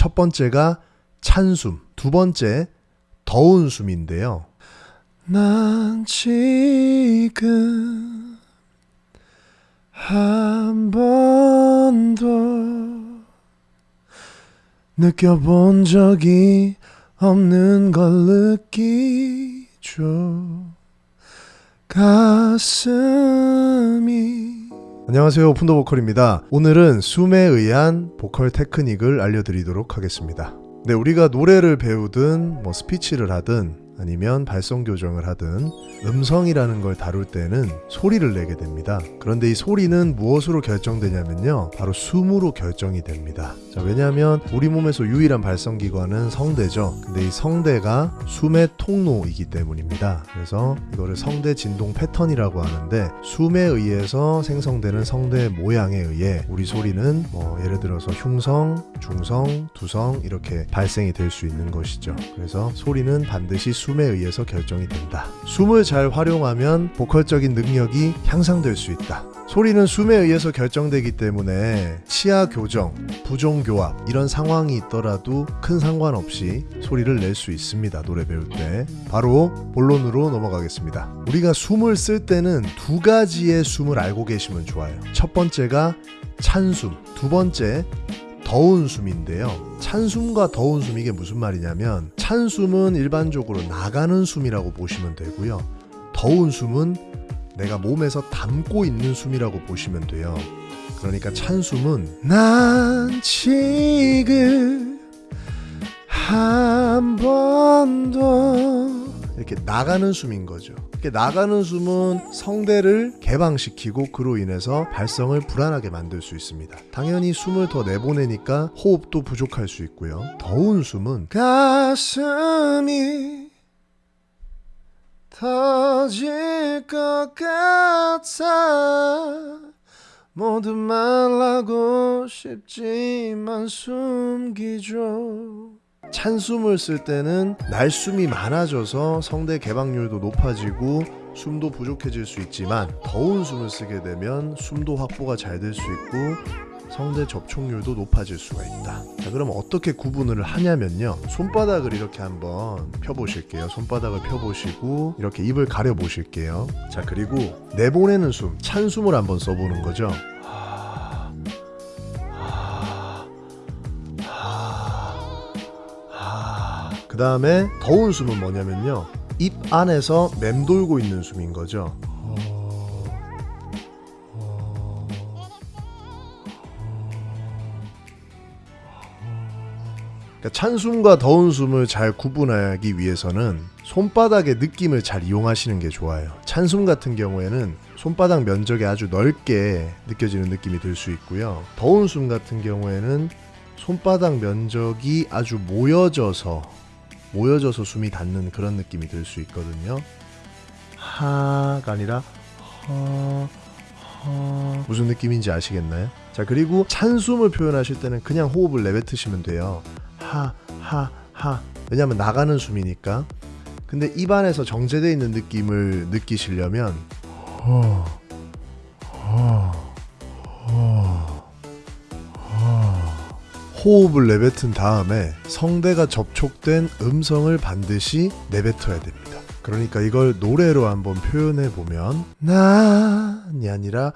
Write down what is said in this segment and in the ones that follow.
첫 번째가 찬 숨, 두 번째 더운 숨인데요. 난 지금 한 번도 느껴본 적이 없는 걸 느끼죠. 가슴이 안녕하세요. 오픈더 보컬입니다. 오늘은 숨에 의한 보컬 테크닉을 알려드리도록 하겠습니다. 네 우리가 노래를 배우든 뭐 스피치를 하든 아니면 발성 교정을 하든 음성이라는 걸 다룰 때는 소리를 내게 됩니다. 그런데 이 소리는 무엇으로 결정되냐면요. 바로 숨으로 결정이 됩니다. 자, 왜냐하면 우리 몸에서 유일한 발성 기관은 성대죠. 근데 이 성대가 숨의 통로이기 때문입니다. 그래서 이거를 성대 진동 패턴이라고 하는데 숨에 의해서 생성되는 성대 모양에 의해 우리 소리는 뭐 예를 들어서 흉성, 중성, 두성 이렇게 발생이 될 수 있는 것이죠. 그래서 소리는 반드시 숨에 의해서 결정이 된다. 숨을 잘 활용하면 보컬적인 능력이 향상될 수 있다. 소리는 숨에 의해서 결정되기 때문에 치아 교정, 부종 교합 이런 상황이 있더라도 큰 상관없이 소리를 낼 수 있습니다. 노래 배울 때. 바로 본론으로 넘어가겠습니다. 우리가 숨을 쓸 때는 두 가지의 숨을 알고 계시면 좋아요. 첫 번째가 찬숨, 두 번째 더운 숨인데요. 찬 숨과 더운 숨 이게 무슨 말이냐면 찬 숨은 일반적으로 나가는 숨이라고 보시면 되고요. 더운 숨은 내가 몸에서 담고 있는 숨이라고 보시면 돼요. 그러니까 찬 숨은 난 지금 한 번도 이렇게 나가는 숨인 거죠. 이렇게 나가는 숨은 성대를 개방시키고 그로 인해서 발성을 불안하게 만들 수 있습니다. 당연히 숨을 더 내보내니까 호흡도 부족할 수 있고요. 더운 숨은 가슴이 터질 것 같아 모두 말하고 싶지만 숨기죠 찬숨을 쓸 때는 날숨이 많아져서 성대 개방률도 높아지고 숨도 부족해질 수 있지만 더운 숨을 쓰게 되면 숨도 확보가 잘 될 수 있고 성대 접촉률도 높아질 수가 있다. 자, 그럼 어떻게 구분을 하냐면요. 손바닥을 이렇게 한번 펴보실게요. 손바닥을 펴보시고 이렇게 입을 가려 보실게요. 자, 그리고 내보내는 숨, 찬 숨을 한번 써보는 거죠. 다음에 더운 숨은 뭐냐면요. 입 안에서 맴돌고 있는 숨인 거죠. 그러니까 찬 숨과 더운 숨을 잘 구분하기 위해서는 손바닥의 느낌을 잘 이용하시는 게 좋아요. 찬숨 같은 경우에는 손바닥 면적이 아주 넓게 느껴지는 느낌이 들 수 있고요. 더운 숨 같은 경우에는 손바닥 면적이 아주 모여져서 모여져서 숨이 닿는 그런 느낌이 들 수 있거든요. 하가 아니라 허, 허 무슨 느낌인지 아시겠나요? 자 그리고 찬 숨을 표현하실 때는 그냥 호흡을 내뱉으시면 돼요. 하, 하, 하. 왜냐면 나가는 숨이니까. 근데 입안에서 정제되어 있는 느낌을 느끼시려면 허, 허, 호흡을 내뱉은 다음에 성대가 접촉된 음성을 반드시 내뱉어야 됩니다. 그러니까 이걸 노래로 한번 표현해 보면 난이 아니라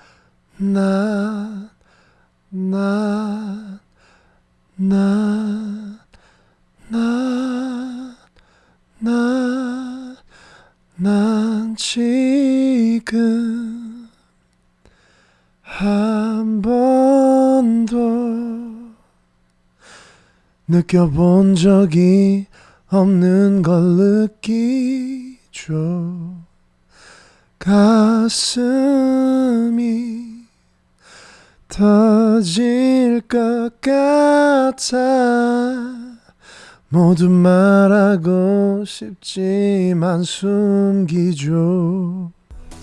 난, 난, 난, 난, 난, 난 지금 한 번도 느껴본 적이 없는 걸 느끼죠. 가슴이 터질 것 같아 모두 말하고 싶지만 숨기죠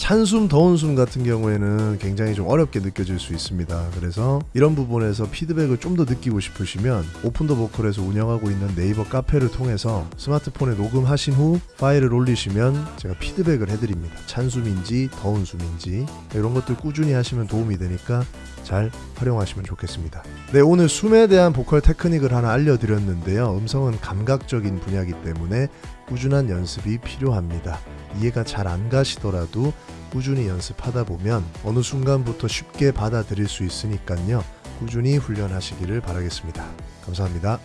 찬숨, 더운 숨 같은 경우에는 굉장히 좀 어렵게 느껴질 수 있습니다. 그래서 이런 부분에서 피드백을 좀 더 느끼고 싶으시면 오픈 더 보컬에서 운영하고 있는 네이버 카페를 통해서 스마트폰에 녹음하신 후 파일을 올리시면 제가 피드백을 해드립니다. 찬숨인지 더운 숨인지 이런 것들 꾸준히 하시면 도움이 되니까 잘 활용하시면 좋겠습니다. 네, 오늘 숨에 대한 보컬 테크닉을 하나 알려드렸는데요. 음성은 감각적인 분야이기 때문에 꾸준한 연습이 필요합니다. 이해가 잘 안 가시더라도 꾸준히 연습하다 보면 어느 순간부터 쉽게 받아들일 수 있으니까요. 꾸준히 훈련하시기를 바라겠습니다. 감사합니다.